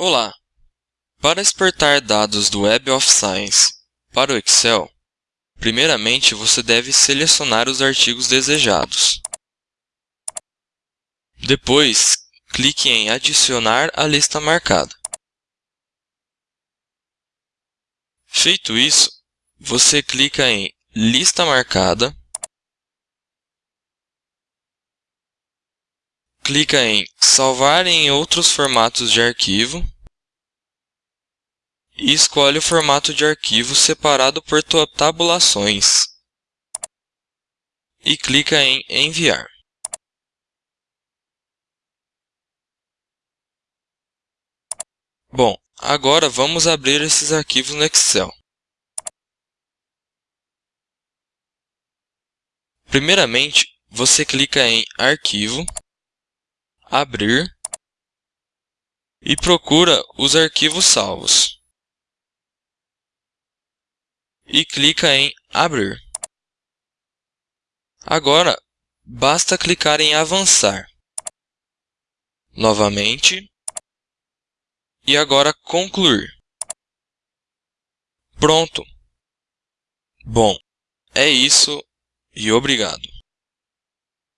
Olá! Para exportar dados do Web of Science para o Excel, primeiramente você deve selecionar os artigos desejados. Depois, clique em Adicionar à lista marcada. Feito isso, você clica em Lista marcada, clica em Salvar em outros formatos de arquivo e escolhe o formato de arquivo separado por tabulações e clica em Enviar. Bom, agora vamos abrir esses arquivos no Excel. Primeiramente, você clica em Arquivo, Abrir e procura os arquivos salvos. E clica em Abrir. Agora, basta clicar em Avançar. Novamente. E agora Concluir. Pronto! Bom, é isso e obrigado.